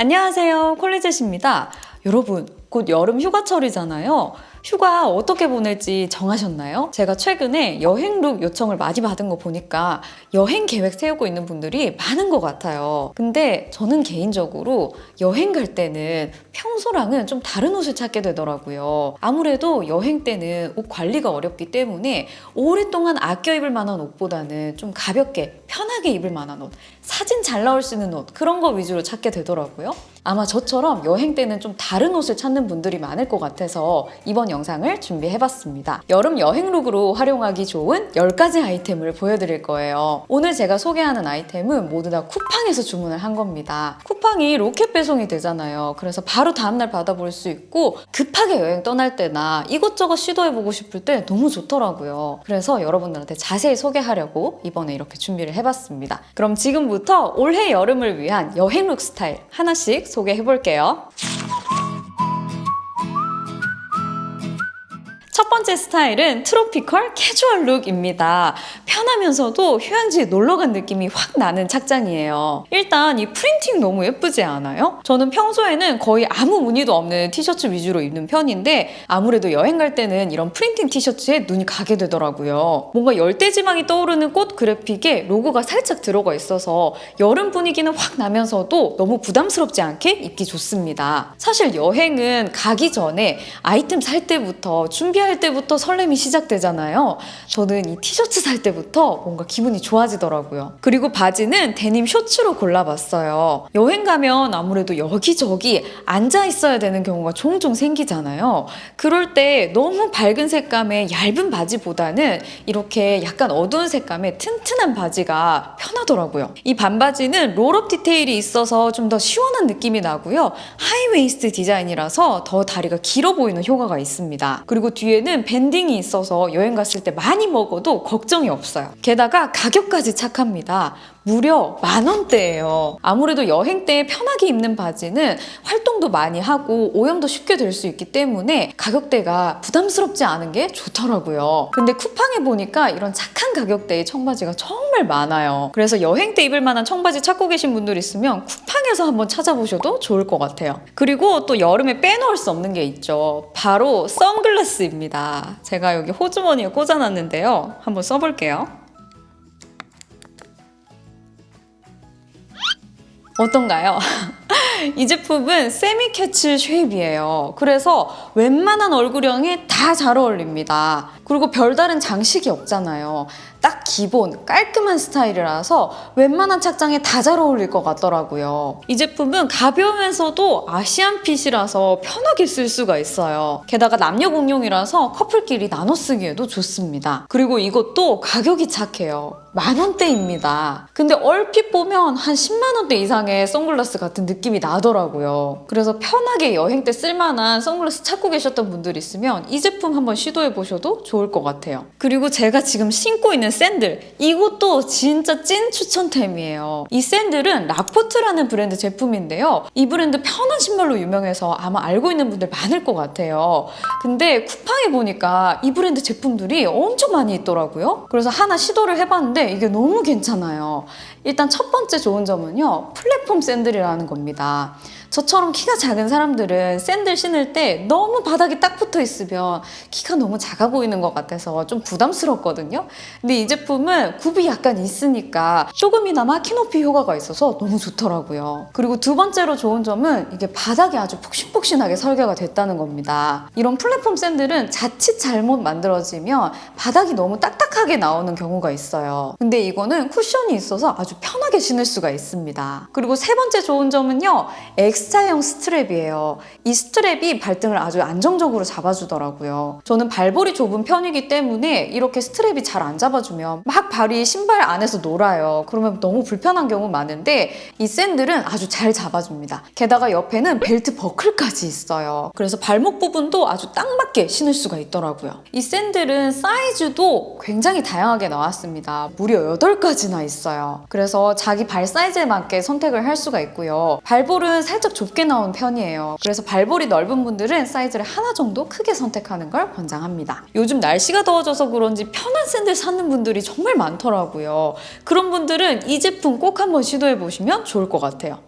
안녕하세요. 콜리젯입니다. 여러분 곧 여름 휴가철이잖아요 휴가 어떻게 보낼지 정하셨나요? 제가 최근에 여행 룩 요청을 많이 받은 거 보니까 여행 계획 세우고 있는 분들이 많은 것 같아요. 근데 저는 개인적으로 여행 갈 때는 평소랑은 좀 다른 옷을 찾게 되더라고요. 아무래도 여행 때는 옷 관리가 어렵기 때문에 오랫동안 아껴 입을 만한 옷보다는 좀 가볍게 편하게 입을 만한 옷, 사진 잘 나올 수 있는 옷 그런 거 위주로 찾게 되더라고요. 아마 저처럼 여행 때는 좀 다른 옷을 찾는 분들이 많을 것 같아서 이번 영상을 준비해봤습니다. 여름 여행 룩으로 활용하기 좋은 10가지 아이템을 보여드릴 거예요. 오늘 제가 소개하는 아이템은 모두 다 쿠팡에서 주문을 한 겁니다. 쿠팡이 로켓 배송이 되잖아요. 그래서 바로 다음날 받아볼 수 있고 급하게 여행 떠날 때나 이것저것 시도해보고 싶을 때 너무 좋더라고요. 그래서 여러분들한테 자세히 소개하려고 이번에 이렇게 준비를 해봤습니다. 그럼 지금부터 올해 여름을 위한 여행 룩 스타일 하나씩 소개해 볼게요. 번째 스타일은 tropical 캐주얼 룩입니다. 편하면서도 휴양지에 놀러 간 느낌이 확 나는 착장이에요. 일단 이 프린팅 너무 예쁘지 않아요? 저는 평소에는 거의 아무 무늬도 없는 티셔츠 위주로 입는 편인데 아무래도 여행 갈 때는 이런 프린팅 티셔츠에 눈이 가게 되더라고요. 뭔가 열대지방이 떠오르는 꽃 그래픽에 로고가 살짝 들어가 있어서 여름 분위기는 확 나면서도 너무 부담스럽지 않게 입기 좋습니다. 사실 여행은 가기 전에 아이템 살 때부터 준비할 때 부터 설렘이 시작되잖아요. 저는 이 티셔츠 살 때부터 뭔가 기분이 좋아지더라고요. 그리고 바지는 데님 shorts로 골라봤어요. 여행 가면 아무래도 여기저기 앉아 있어야 되는 경우가 종종 생기잖아요. 그럴 때 너무 밝은 색감의 얇은 바지보다는 이렇게 약간 어두운 색감의 튼튼한 바지가 편하더라고요. 이 반바지는 roll-up 디테일이 있어서 좀 더 시원한 느낌이 나고요. high waist 디자인이라서 더 다리가 길어 보이는 효과가 있습니다. 그리고 뒤에는 banding이 있어서 여행 갔을 때 많이 먹어도 걱정이 없어요. 게다가 가격까지 착합니다. 무려 만 원대예요. 아무래도 여행 때 편하게 입는 바지는 활동도 많이 하고 오염도 쉽게 될 수 있기 때문에 가격대가 부담스럽지 않은 게 좋더라고요. 근데 쿠팡에 보니까 이런 착한 가격대의 청바지가 정말 많아요. 그래서 여행 때 입을 만한 청바지 찾고 계신 분들 있으면 쿠팡에서 한번 찾아보셔도 좋을 것 같아요. 그리고 또 여름에 빼놓을 수 없는 게 있죠. 바로 선글라스입니다. 제가 여기 호주머니에 꽂아놨는데요. 한번 써볼게요. 어떤가요? 이 제품은 semi cat eye shape이에요. 그래서 웬만한 얼굴형에 다 잘 어울립니다. 그리고 별다른 장식이 없잖아요. 딱 기본 깔끔한 스타일이라서 웬만한 착장에 다 잘 어울릴 것 같더라고요. 이 제품은 가벼우면서도 Asian fit이라서 편하게 쓸 수가 있어요. 게다가 남녀 공용이라서 커플끼리 나눠 쓰기에도 좋습니다. 그리고 이것도 가격이 착해요. 만 원대입니다. 근데 얼핏 보면 한 10만 원대 이상의 선글라스 같은 느낌이 나더라고요. 그래서 편하게 여행 때 쓸만한 선글라스 찾고 계셨던 분들 있으면 이 제품 한번 시도해 보셔도 좋을 것 같아요. 그리고 제가 지금 신고 있는 샌들 이것도 진짜 찐 추천템이에요. 이 샌들은 라포트라는 브랜드 제품인데요. 이 브랜드 편한 신발로 유명해서 아마 알고 있는 분들 많을 것 같아요. 근데 쿠팡에 보니까 이 브랜드 제품들이 엄청 많이 있더라고요. 그래서 하나 시도를 해봤는데 이게 너무 괜찮아요. 일단 첫 번째 좋은 점은요. 플랫폼 샌들이라는 겁니다. 저처럼 키가 작은 사람들은 샌들 신을 때 너무 바닥이 딱 붙어 있으면 키가 너무 작아 보이는 것 같아서 좀 부담스럽거든요. 근데 이 제품은 굽이 약간 있으니까 조금이나마 키 높이 효과가 있어서 너무 좋더라고요. 그리고 두 번째로 좋은 점은 이게 바닥이 아주 폭신폭신하게 설계가 됐다는 겁니다. 이런 플랫폼 샌들은 자칫 잘못 만들어지면 바닥이 너무 딱딱하게 나오는 경우가 있어요. 근데 이거는 쿠션이 있어서 아주 편하게 신을 수가 있습니다. 그리고 세 번째 좋은 점은요. X자형 strap이에요. 이 strap이 발등을 아주 안정적으로 잡아주더라고요. 저는 발볼이 좁은 편이기 때문에 이렇게 strap이 잘 안 잡아주면 막 발이 신발 안에서 놀아요. 그러면 너무 불편한 경우 많은데 이 샌들은 아주 잘 잡아줍니다. 게다가 옆에는 벨트 버클까지 있어요. 그래서 발목 부분도 아주 딱 맞게 신을 수가 있더라고요. 이 샌들은 사이즈도 굉장히 다양하게 나왔습니다. 무려 8가지나 있어요. 그래서 자기 발 사이즈에 맞게 선택을 할 수가 있고요. 발볼은 살짝 좁게 나온 편이에요. 그래서 발볼이 넓은 분들은 사이즈를 하나 정도 크게 선택하는 걸 권장합니다. 요즘 날씨가 더워져서 그런지 편한 샌들 사는 분들이 정말 많더라고요. 그런 분들은 이 제품 꼭 한번 시도해보시면 좋을 것 같아요.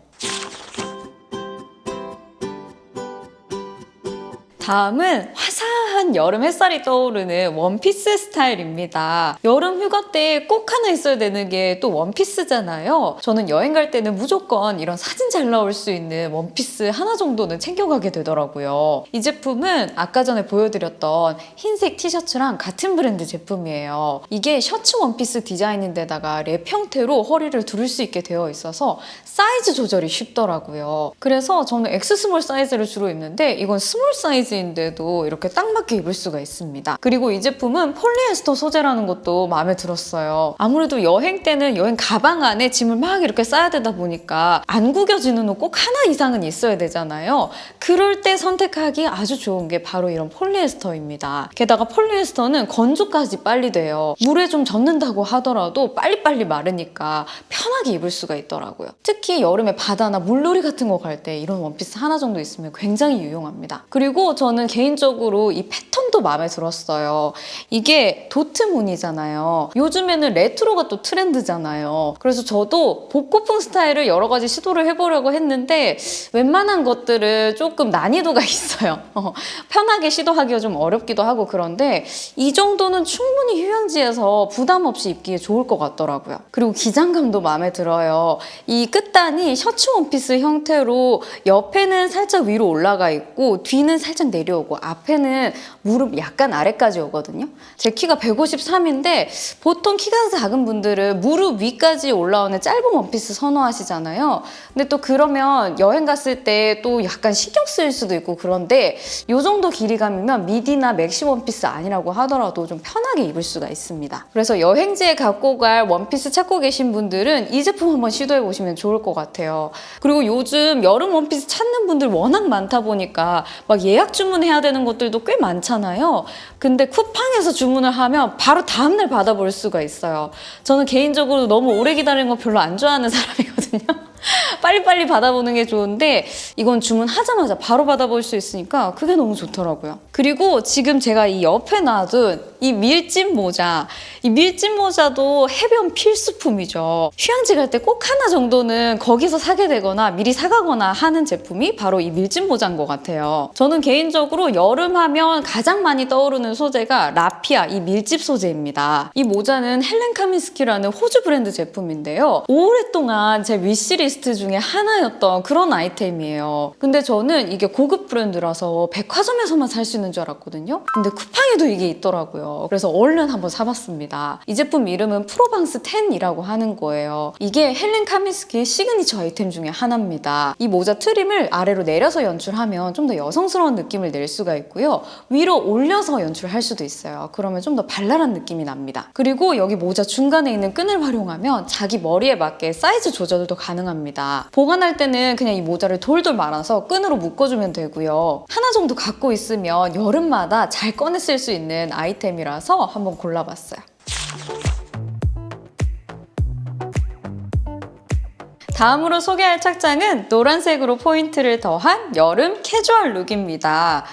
다음은 화사한 여름 햇살이 떠오르는 원피스 스타일입니다. 여름 휴가 때 꼭 하나 있어야 되는 게 또 원피스잖아요. 저는 여행 갈 때는 무조건 이런 사진 잘 나올 수 있는 원피스 하나 정도는 챙겨가게 되더라고요. 이 제품은 아까 전에 보여드렸던 흰색 티셔츠랑 같은 브랜드 제품이에요. 이게 셔츠 원피스 디자인인데다가 랩 형태로 허리를 두를 수 있게 되어 있어서 사이즈 조절이 쉽더라고요. 그래서 저는 X small 사이즈를 주로 입는데 이건 small 사이즈 인데도 이렇게 딱 맞게 입을 수가 있습니다. 그리고 이 제품은 폴리에스터 소재라는 것도 마음에 들었어요. 아무래도 여행 때는 여행 가방 안에 짐을 막 이렇게 싸야 되다 보니까 안 구겨지는 옷 꼭 하나 이상은 있어야 되잖아요. 그럴 때 선택하기 아주 좋은 게 바로 이런 폴리에스터입니다. 게다가 폴리에스터는 건조까지 빨리 돼요. 물에 좀 젖는다고 하더라도 빨리빨리 마르니까 편하게 입을 수가 있더라고요. 특히 여름에 바다나 물놀이 같은 거 갈 때 이런 원피스 하나 정도 있으면 굉장히 유용합니다. 그리고 저는 개인적으로 이 패턴 도 마음에 들었어요. 이게 도트 무늬잖아요. 요즘에는 레트로가 또 트렌드잖아요. 그래서 저도 복고풍 스타일을 여러 가지 시도를 해보려고 했는데 웬만한 것들은 조금 난이도가 있어요. 어, 편하게 시도하기가 좀 어렵기도 하고 그런데 이 정도는 충분히 휴양지에서 부담 없이 입기에 좋을 것 같더라고요. 그리고 기장감도 마음에 들어요. 이 끝단이 셔츠 원피스 형태로 옆에는 살짝 위로 올라가 있고 뒤는 살짝 내려오고 앞에는 무릎 약간 아래까지 오거든요. 제 키가 153인데 보통 키가 작은 분들은 무릎 위까지 올라오는 짧은 원피스 선호하시잖아요. 근데 또 그러면 여행 갔을 때 또 약간 신경 쓰일 수도 있고 그런데 이 정도 길이감이면 미디나 맥시 원피스 아니라고 하더라도 좀 편하게 입을 수가 있습니다. 그래서 여행지에 갖고 갈 원피스 찾고 계신 분들은 이 제품 한번 시도해 보시면 좋을 것 같아요. 그리고 요즘 여름 원피스 찾는 분들 워낙 많다 보니까 막 예약 주문해야 되는 것들도 꽤 많잖아요. 근데 쿠팡에서 주문을 하면 바로 다음날 받아볼 수가 있어요. 저는 개인적으로 너무 오래 기다리는 거 별로 안 좋아하는 사람이거든요. 빨리빨리 받아보는 게 좋은데 이건 주문하자마자 바로 받아볼 수 있으니까 그게 너무 좋더라고요. 그리고 지금 제가 이 옆에 놔둔 이 밀짚 모자 이 밀짚 모자도 해변 필수품이죠. 휴양지 갈 때 꼭 하나 정도는 거기서 사게 되거나 미리 사가거나 하는 제품이 바로 이 밀짚 모자인 것 같아요. 저는 개인적으로 여름 하면 가장 많이 떠오르는 소재가 라피아 이 밀짚 소재입니다. 이 모자는 헬렌 카민스키라는 호주 브랜드 제품인데요. 오랫동안 제 위시리스트 중에 하나였던 그런 아이템이에요. 근데 저는 이게 고급 브랜드라서 백화점에서만 살 수 있는 줄 알았거든요. 근데 쿠팡에도 이게 있더라고요. 그래서 얼른 한번 사봤습니다. 이 제품 이름은 프로방스 10이라고 하는 거예요. 이게 헬렌 카민스키의 시그니처 아이템 중에 하나입니다. 이 모자 trim을 아래로 내려서 연출하면 좀 더 여성스러운 느낌을 낼 수가 있고요. 위로 올려서 연출할 수도 있어요. 그러면 좀 더 발랄한 느낌이 납니다. 그리고 여기 모자 중간에 있는 끈을 활용하면 자기 머리에 맞게 사이즈 조절도 가능합니다. 보관할 때는 그냥 이 모자를 돌돌 말아서 끈으로 묶어주면 되고요. 하나 정도 갖고 있으면 여름마다 잘 꺼내 쓸 수 있는 아이템이라서 한번 골라봤어요. 다음으로 소개할 착장은 노란색으로 포인트를 더한 여름 캐주얼 룩입니다.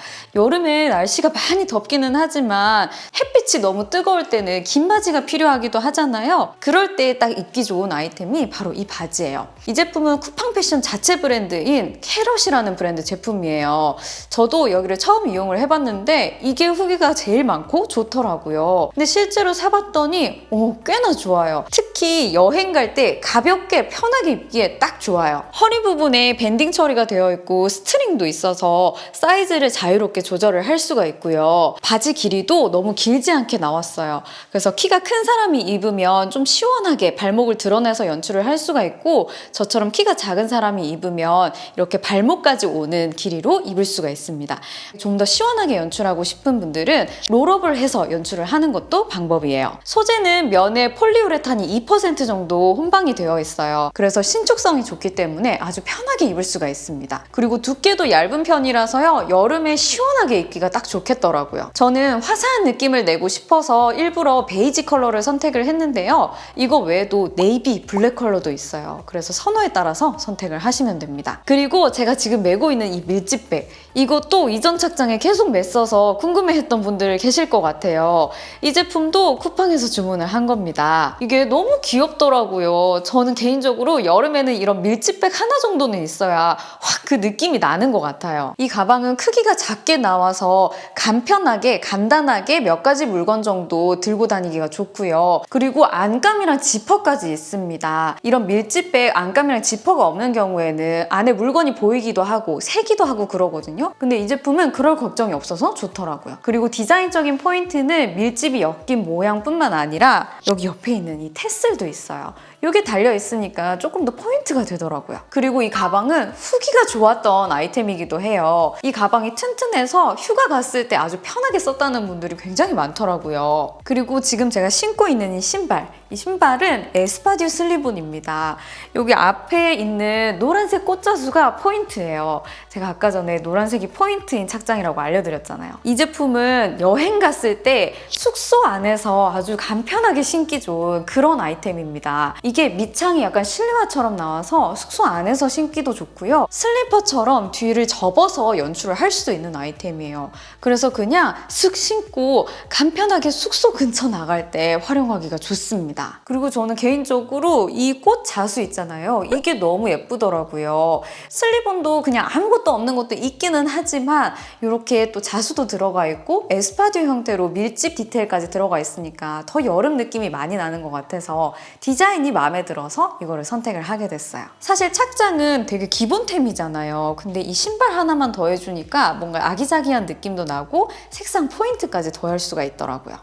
여름에 날씨가 많이 덥기는 하지만 햇빛이 너무 뜨거울 때는 긴 바지가 필요하기도 하잖아요. 그럴 때 딱 입기 좋은 아이템이 바로 이 바지예요. 이 제품은 쿠팡 패션 자체 브랜드인 캐럿이라는 브랜드 제품이에요. 저도 여기를 처음 이용을 해봤는데 이게 후기가 제일 많고 좋더라고요. 근데 실제로 사봤더니 어, 꽤나 좋아요. 특히 여행 갈 때 가볍게 편하게 입기에 딱 좋아요. 허리 부분에 banding 처리가 되어 있고 string도 있어서 사이즈를 자유롭게 조절을 할 수가 있고요. 바지 길이도 너무 길지 않게 나왔어요. 그래서 키가 큰 사람이 입으면 좀 시원하게 발목을 드러내서 연출을 할 수가 있고 저처럼 키가 작은 사람이 입으면 이렇게 발목까지 오는 길이로 입을 수가 있습니다. 좀 더 시원하게 연출하고 싶은 분들은 roll-up을 해서 연출을 하는 것도 방법이에요. 소재는 면에 폴리우레탄이 2% 정도 혼방이 되어 있어요. 그래서 신축성이 좋기 때문에 아주 편하게 입을 수가 있습니다. 그리고 두께도 얇은 편이라서요. 여름에 시원 하게 입기가 딱 좋겠더라고요. 저는 화사한 느낌을 내고 싶어서 일부러 베이지 컬러를 선택을 했는데요. 이거 외에도 네이비, 블랙 컬러도 있어요. 그래서 선호에 따라서 선택을 하시면 됩니다. 그리고 제가 지금 메고 있는 이 밀짚백 이것도 이전 착장에 계속 맸어서 궁금해했던 분들 계실 것 같아요. 이 제품도 쿠팡에서 주문을 한 겁니다. 이게 너무 귀엽더라고요. 저는 개인적으로 여름에는 이런 밀짚백 하나 정도는 있어야 확 그 느낌이 나는 것 같아요. 이 가방은 크기가 작게 나와서 간편하게 간단하게 몇 가지 물건 정도 들고 다니기가 좋고요. 그리고 안감이랑 지퍼까지 있습니다. 이런 밀짚백 안감이랑 지퍼가 없는 경우에는 안에 물건이 보이기도 하고 새기도 하고 그러거든요. 근데 이 제품은 그럴 걱정이 없어서 좋더라고요. 그리고 디자인적인 포인트는 밀짚이 엮인 모양뿐만 아니라 여기 옆에 있는 이 tassel도 있어요. 이게 달려 있으니까 조금 더 포인트가 되더라고요. 그리고 이 가방은 후기가 좋았던 아이템이기도 해요. 이 가방이 튼튼해서 휴가 갔을 때 아주 편하게 썼다는 분들이 굉장히 많더라고요. 그리고 지금 제가 신고 있는 이 신발. 이 신발은 espadrille slip-on입니다. 여기 앞에 있는 노란색 꽃자수가 포인트예요. 제가 아까 전에 노란색이 포인트인 착장이라고 알려드렸잖아요. 이 제품은 여행 갔을 때 숙소 안에서 아주 간편하게 신기 좋은 그런 아이템입니다. 이게 밑창이 약간 실내화처럼 나와서 숙소 안에서 신기도 좋고요. 슬리퍼처럼 뒤를 접어서 연출을 할 수도 있는 아이템이에요. 그래서 그냥 슥 신고 간편하게 숙소 근처 나갈 때 활용하기가 좋습니다. 그리고 저는 개인적으로 이 꽃 자수 있잖아요. 이게 너무 예쁘더라고요. 슬리본도 그냥 아무것도 없는 것도 있기는 하지만 이렇게 또 자수도 들어가 있고 에스파듀 형태로 밀집 디테일까지 들어가 있으니까 더 여름 느낌이 많이 나는 것 같아서 디자인이 마음에 들어서 이거를 선택을 하게 됐어요. 사실 착장은 되게 기본템이잖아요. 근데 이 신발 하나만 더해주니까 뭔가 아기자기한 느낌도 나고 색상 포인트까지 더할 수가 있더라고요.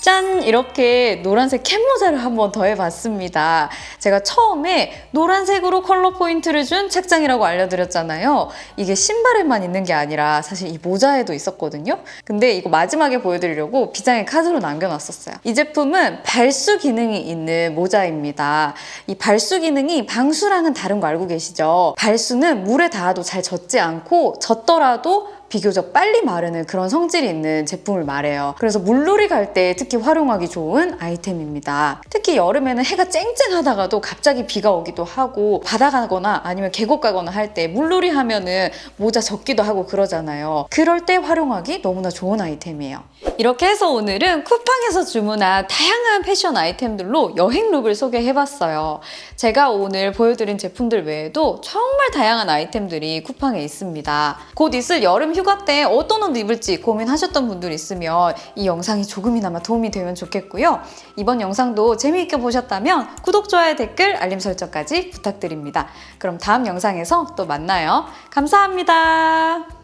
짠! 이렇게 노란색 캡모자를 한번 더해봤습니다. 제가 처음에 노란색으로 컬러 포인트를 준 책장이라고 알려드렸잖아요. 이게 신발에만 있는 게 아니라 사실 이 모자에도 있었거든요. 근데 이거 마지막에 보여드리려고 비장의 카드로 남겨놨었어요. 이 제품은 발수 기능이 있는 모자입니다. 이 발수 기능이 방수랑은 다른 거 알고 계시죠? 발수는 물에 닿아도 잘 젖지 않고 젖더라도 비교적 빨리 마르는 그런 성질이 있는 제품을 말해요. 그래서 물놀이 갈 때 특히 활용하기 좋은 아이템입니다. 특히 여름에는 해가 쨍쨍하다가도 갑자기 비가 오기도 하고 바다 가거나 아니면 계곡 가거나 할 때 물놀이 하면은 모자 젖기도 하고 그러잖아요. 그럴 때 활용하기 너무나 좋은 아이템이에요. 이렇게 해서 오늘은 쿠팡에서 주문한 다양한 패션 아이템들로 여행 룩을 소개해봤어요. 제가 오늘 보여드린 제품들 외에도 정말 다양한 아이템들이 쿠팡에 있습니다. 곧 있을 여름 휴가 때 어떤 옷 입을지 고민하셨던 분들 있으면 이 영상이 조금이나마 도움이 되면 좋겠고요. 이번 영상도 재미있게 보셨다면 구독, 좋아요, 댓글, 알림 설정까지 부탁드립니다. 그럼 다음 영상에서 또 만나요. 감사합니다.